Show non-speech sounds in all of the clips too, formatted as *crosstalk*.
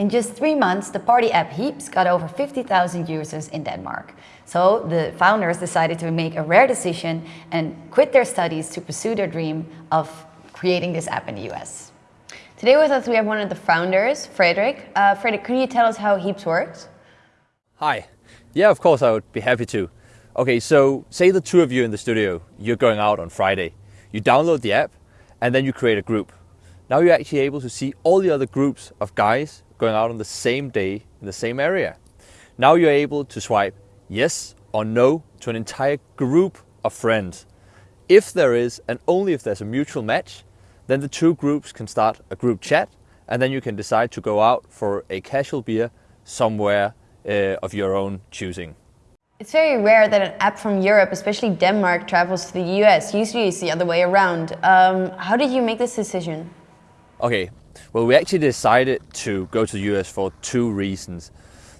In just three months, the party app Heaps got over 50,000 users in Denmark. So the founders decided to make a rare decision and quit their studies to pursue their dream of creating this app in the US. Today with us we have one of the founders, Frederick. Uh, Frederick, could you tell us how Heaps works? Hi. Yeah, of course I would be happy to. Okay, so say the two of you in the studio, you're going out on Friday. You download the app and then you create a group. Now you're actually able to see all the other groups of guys going out on the same day in the same area. Now you're able to swipe yes or no to an entire group of friends. If there is, and only if there's a mutual match, then the two groups can start a group chat and then you can decide to go out for a casual beer somewhere uh, of your own choosing. It's very rare that an app from Europe, especially Denmark, travels to the US. Usually it's the other way around. Um, how did you make this decision? Okay, well, we actually decided to go to the US for two reasons.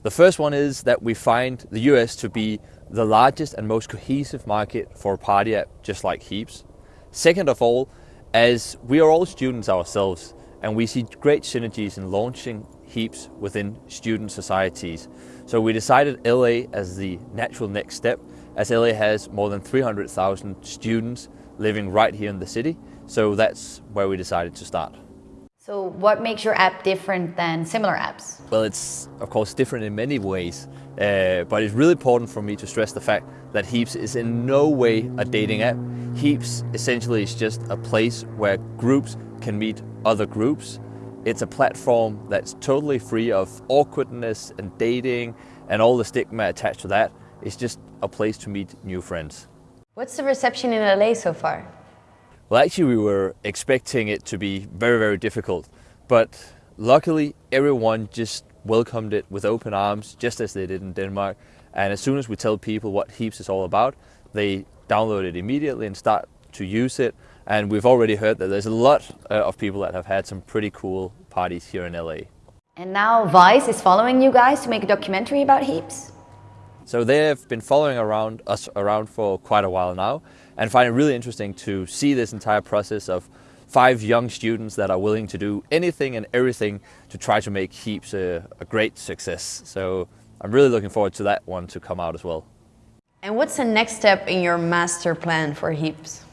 The first one is that we find the US to be the largest and most cohesive market for a party app, just like Heaps. Second of all, as we are all students ourselves, and we see great synergies in launching Heaps within student societies. So we decided LA as the natural next step, as LA has more than 300,000 students living right here in the city. So that's where we decided to start. So what makes your app different than similar apps? Well, it's of course different in many ways, uh, but it's really important for me to stress the fact that Heaps is in no way a dating app. Heaps essentially is just a place where groups can meet other groups. It's a platform that's totally free of awkwardness and dating and all the stigma attached to that. It's just a place to meet new friends. What's the reception in LA so far? Well, actually, we were expecting it to be very, very difficult, but luckily, everyone just welcomed it with open arms, just as they did in Denmark. And as soon as we tell people what Heaps is all about, they download it immediately and start to use it. And we've already heard that there's a lot uh, of people that have had some pretty cool parties here in LA. And now Vice is following you guys to make a documentary about Heaps? So they've been following around us around for quite a while now and find it really interesting to see this entire process of five young students that are willing to do anything and everything to try to make Heaps a, a great success. So I'm really looking forward to that one to come out as well. And what's the next step in your master plan for Heaps?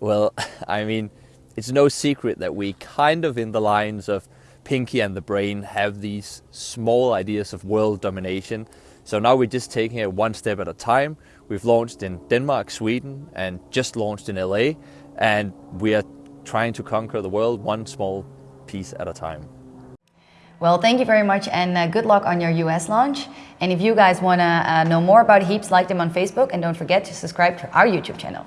Well, *laughs* I mean, it's no secret that we kind of in the lines of Pinky and the Brain have these small ideas of world domination. So now we're just taking it one step at a time. We've launched in Denmark, Sweden, and just launched in LA. And we are trying to conquer the world one small piece at a time. Well, thank you very much and uh, good luck on your US launch. And if you guys want to uh, know more about Heaps, like them on Facebook and don't forget to subscribe to our YouTube channel.